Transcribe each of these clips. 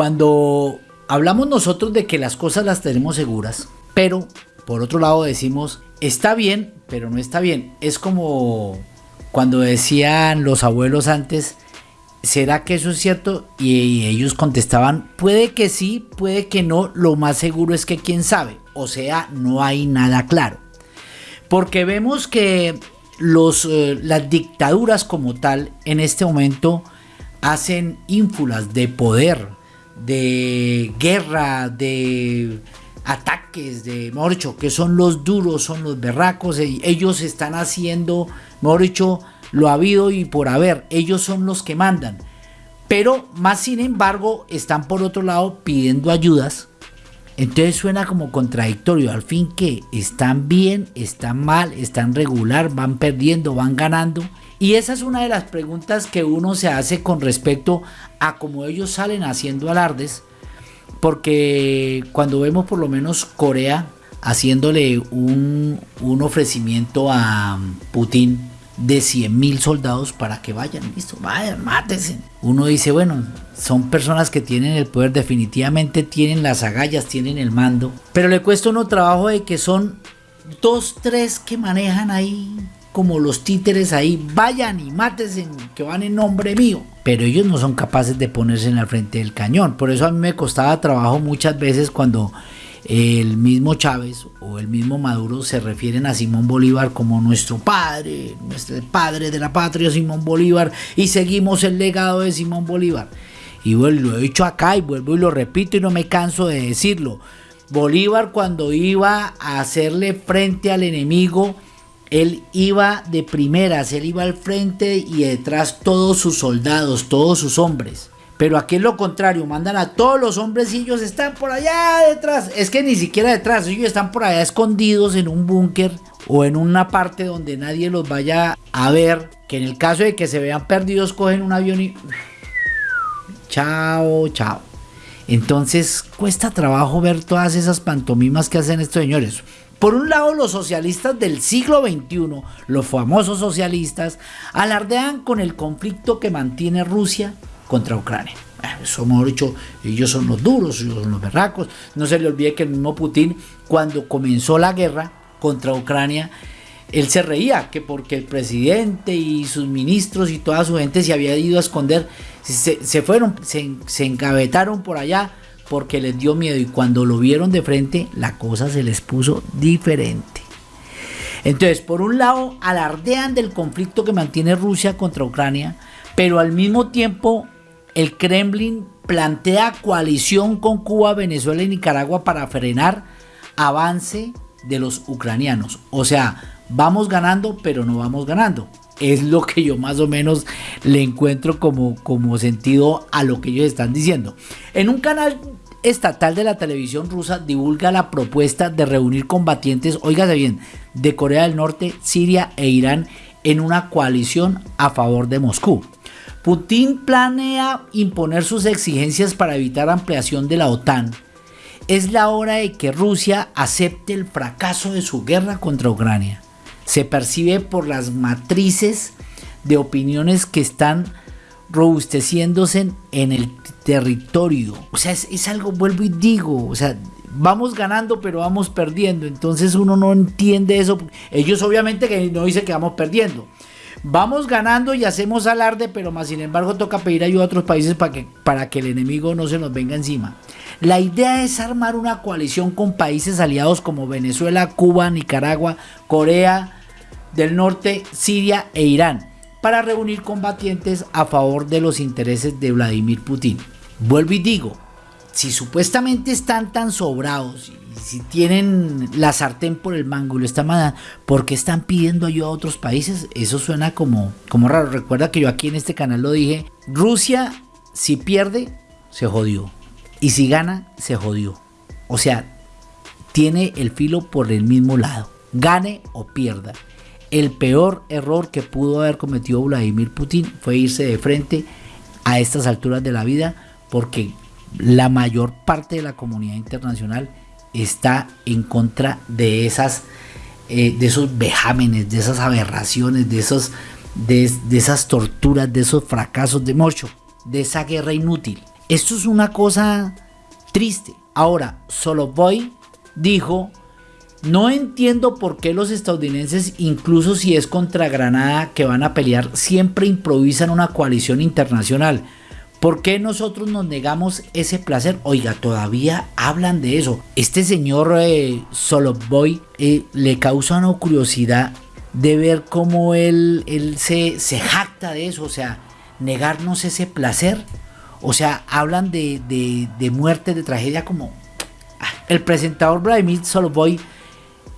Cuando hablamos nosotros de que las cosas las tenemos seguras, pero por otro lado decimos, está bien, pero no está bien. Es como cuando decían los abuelos antes, ¿será que eso es cierto? Y ellos contestaban, puede que sí, puede que no, lo más seguro es que quién sabe. O sea, no hay nada claro. Porque vemos que los, eh, las dictaduras como tal en este momento hacen ínfulas de poder, de guerra, de ataques, de morcho, que son los duros, son los berracos, ellos están haciendo, mejor dicho, lo ha habido y por haber, ellos son los que mandan. Pero más sin embargo están por otro lado pidiendo ayudas. Entonces suena como contradictorio. Al fin que están bien, están mal, están regular, van perdiendo, van ganando. Y esa es una de las preguntas que uno se hace con respecto a cómo ellos salen haciendo alardes. Porque cuando vemos por lo menos Corea haciéndole un, un ofrecimiento a Putin de 100 mil soldados para que vayan, listo, vayan, mátense. Uno dice, bueno, son personas que tienen el poder, definitivamente tienen las agallas, tienen el mando, pero le cuesta uno trabajo de que son dos, tres que manejan ahí como los títeres ahí, vayan y mátense, que van en nombre mío. Pero ellos no son capaces de ponerse en el frente del cañón. Por eso a mí me costaba trabajo muchas veces cuando el mismo Chávez o el mismo Maduro se refieren a Simón Bolívar como nuestro padre, nuestro padre de la patria, Simón Bolívar, y seguimos el legado de Simón Bolívar. Y lo he dicho acá y vuelvo y lo repito y no me canso de decirlo. Bolívar cuando iba a hacerle frente al enemigo, él iba de primeras, él iba al frente y detrás todos sus soldados, todos sus hombres. Pero aquí es lo contrario, mandan a todos los hombres y ellos están por allá detrás. Es que ni siquiera detrás, ellos están por allá escondidos en un búnker o en una parte donde nadie los vaya a ver. Que en el caso de que se vean perdidos, cogen un avión y... Chao, chao. Entonces cuesta trabajo ver todas esas pantomimas que hacen estos señores. Por un lado, los socialistas del siglo XXI, los famosos socialistas, alardean con el conflicto que mantiene Rusia contra Ucrania. Eso hemos dicho, ellos son los duros, ellos son los berracos. No se le olvide que el mismo Putin, cuando comenzó la guerra contra Ucrania, él se reía que porque el presidente y sus ministros y toda su gente se había ido a esconder, se, fueron, se, se encabetaron por allá porque les dio miedo y cuando lo vieron de frente la cosa se les puso diferente. Entonces, por un lado, alardean del conflicto que mantiene Rusia contra Ucrania, pero al mismo tiempo el Kremlin plantea coalición con Cuba, Venezuela y Nicaragua para frenar avance de los ucranianos. O sea, vamos ganando, pero no vamos ganando. Es lo que yo más o menos le encuentro como, como sentido a lo que ellos están diciendo. En un canal estatal de la televisión rusa divulga la propuesta de reunir combatientes, oígase bien, de Corea del Norte, Siria e Irán en una coalición a favor de Moscú. Putin planea imponer sus exigencias para evitar ampliación de la OTAN. Es la hora de que Rusia acepte el fracaso de su guerra contra Ucrania. Se percibe por las matrices de opiniones que están robusteciéndose en el territorio. O sea, es, es, algo, vuelvo y digo, o sea, vamos ganando pero vamos perdiendo. Entonces uno no entiende eso. Ellos obviamente que no dicen que vamos perdiendo. Vamos ganando y hacemos alarde, pero más sin embargo toca pedir ayuda a otros países para que, para que el enemigo no se nos venga encima. La idea es armar una coalición con países aliados como Venezuela, Cuba, Nicaragua, Corea del Norte, Siria e Irán para reunir combatientes a favor de los intereses de Vladimir Putin. Vuelvo y digo, si supuestamente están tan sobrados si tienen la sartén por el mango y lo están mandando, ¿por qué están pidiendo ayuda a otros países? Eso suena como, como raro. Recuerda que yo aquí en este canal lo dije. Rusia, si pierde, se jodió. Y si gana, se jodió. O sea, tiene el filo por el mismo lado. Gane o pierda. El peor error que pudo haber cometido Vladimir Putin fue irse de frente a estas alturas de la vida porque la mayor parte de la comunidad internacional está en contra de esas eh, de esos vejámenes, de esas aberraciones, de esos de, esas torturas, de esos fracasos de Mocho, de esa guerra inútil. Esto es una cosa triste. Ahora, voy dijo, no entiendo por qué los estadounidenses, incluso si es contra Granada que van a pelear, siempre improvisan una coalición internacional. ¿Por qué nosotros nos negamos ese placer? Oiga, todavía hablan de eso. Este señor eh, Soloboy eh, le causa una curiosidad de ver cómo él, él se, se jacta de eso, o sea, negarnos ese placer. O sea, hablan de, de, de muerte, de tragedia como... Ah, el presentador Vladimir Soloboy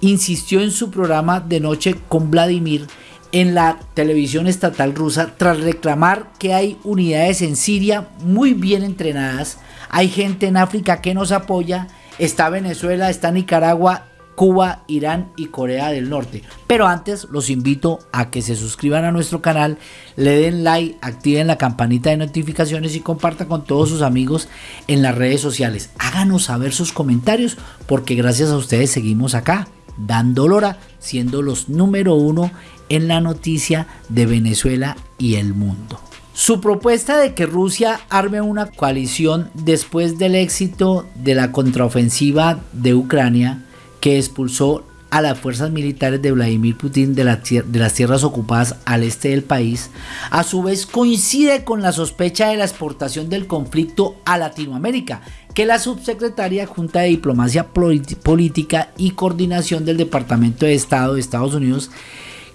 insistió en su programa de noche con Vladimir en la televisión estatal rusa tras reclamar que hay unidades en Siria muy bien entrenadas, hay gente en África que nos apoya, está Venezuela, está Nicaragua, Cuba, Irán y Corea del Norte. Pero antes los invito a que se suscriban a nuestro canal, le den like, activen la campanita de notificaciones y compartan con todos sus amigos en las redes sociales. Háganos saber sus comentarios porque gracias a ustedes seguimos acá dando lora, siendo los número uno en la noticia de Venezuela y el mundo. Su propuesta de que Rusia arme una coalición después del éxito de la contraofensiva de Ucrania que expulsó a las fuerzas militares de Vladimir Putin de, de, las tierras ocupadas al este del país, a su vez coincide con la sospecha de la exportación del conflicto a Latinoamérica, que la subsecretaria Junta de Diplomacia Política y Coordinación del Departamento de Estado de Estados Unidos,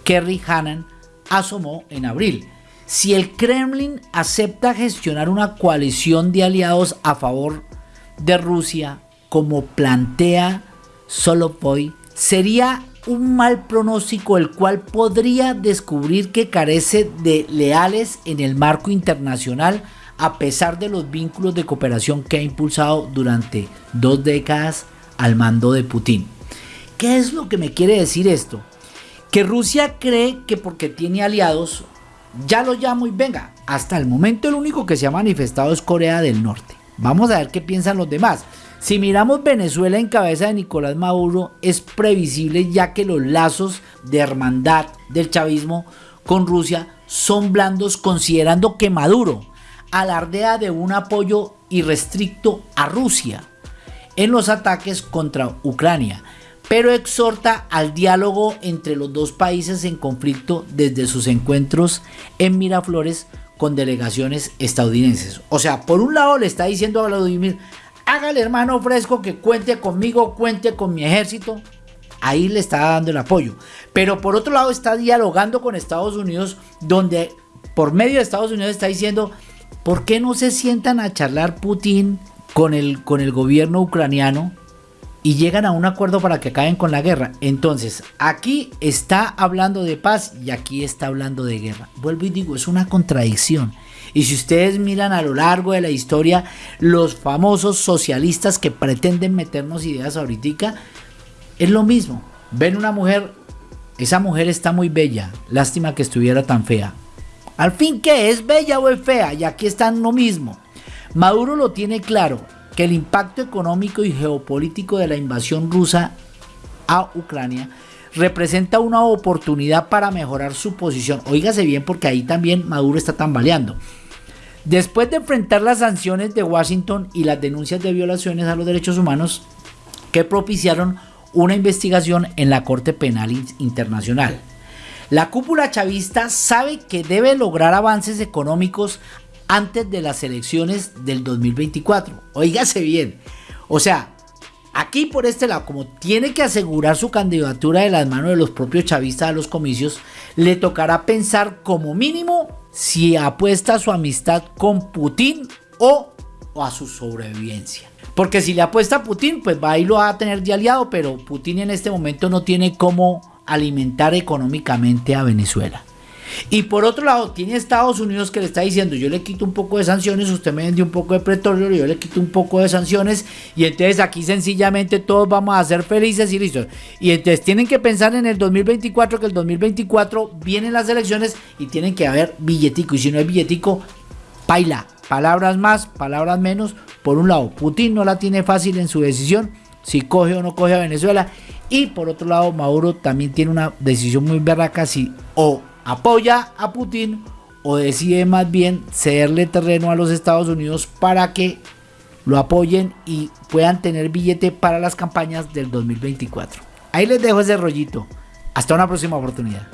Kerry Hannan, asomó en abril. Si el Kremlin acepta gestionar una coalición de aliados a favor de Rusia, como plantea Solopoy, sería un mal pronóstico el cual podría descubrir que carece de leales en el marco internacional a pesar de los vínculos de cooperación que ha impulsado durante dos décadas al mando de Putin. ¿Qué es lo que me quiere decir esto? Que Rusia cree que porque tiene aliados, ya lo llamo y venga, hasta el momento el único que se ha manifestado es Corea del Norte. Vamos a ver qué piensan los demás. Si miramos Venezuela en cabeza de Nicolás Maduro, es previsible ya que los lazos de hermandad del chavismo con Rusia son blandos considerando que Maduro alardea de un apoyo irrestricto a Rusia en los ataques contra Ucrania, pero exhorta al diálogo entre los dos países en conflicto desde sus encuentros en Miraflores con delegaciones estadounidenses. O sea, por un lado le está diciendo a Vladimir, hágale hermano fresco que cuente conmigo, cuente con mi ejército. Ahí le está dando el apoyo. Pero por otro lado está dialogando con Estados Unidos, donde por medio de Estados Unidos está diciendo, ¿por qué no se sientan a charlar Putin con el, con el gobierno ucraniano? y llegan a un acuerdo para que acaben con la guerra. Entonces, aquí está hablando de paz y aquí está hablando de guerra. Vuelvo y digo, es una contradicción. Y si ustedes miran a lo largo de la historia, los famosos socialistas que pretenden meternos ideas ahorita, es lo mismo. Ven una mujer, esa mujer está muy bella, lástima que estuviera tan fea. Al fin, ¿qué es bella o es fea? Y aquí están lo mismo. Maduro lo tiene claro, que el impacto económico y geopolítico de la invasión rusa a Ucrania representa una oportunidad para mejorar su posición. Óigase bien porque ahí también Maduro está tambaleando. Después de enfrentar las sanciones de Washington y las denuncias de violaciones a los derechos humanos que propiciaron una investigación en la Corte Penal Internacional. La cúpula chavista sabe que debe lograr avances económicos antes de las elecciones del 2024. Óigase bien. O sea, aquí por este lado, como tiene que asegurar su candidatura de las manos de los propios chavistas a los comicios, le tocará pensar como mínimo si apuesta su amistad con Putin o, a su sobrevivencia. Porque si le apuesta a Putin, pues va y lo va a tener de aliado, pero Putin en este momento no tiene cómo alimentar económicamente a Venezuela. Y por otro lado, tiene Estados Unidos que le está diciendo, yo le quito un poco de sanciones, usted me vende un poco de petróleo, yo le quito un poco de sanciones, y entonces aquí sencillamente todos vamos a ser felices y listos. Y entonces tienen que pensar en el 2024, que el 2024 vienen las elecciones y tienen que haber billetico, y si no hay billetico, paila. Palabras más, palabras menos. Por un lado, Putin no la tiene fácil en su decisión, si coge o no coge a Venezuela. Y por otro lado, Maduro también tiene una decisión muy berraca si o apoya a Putin o decide más bien cederle terreno a los Estados Unidos para que lo apoyen y puedan tener billete para las campañas del 2024. Ahí les dejo ese rollito. Hasta una próxima oportunidad.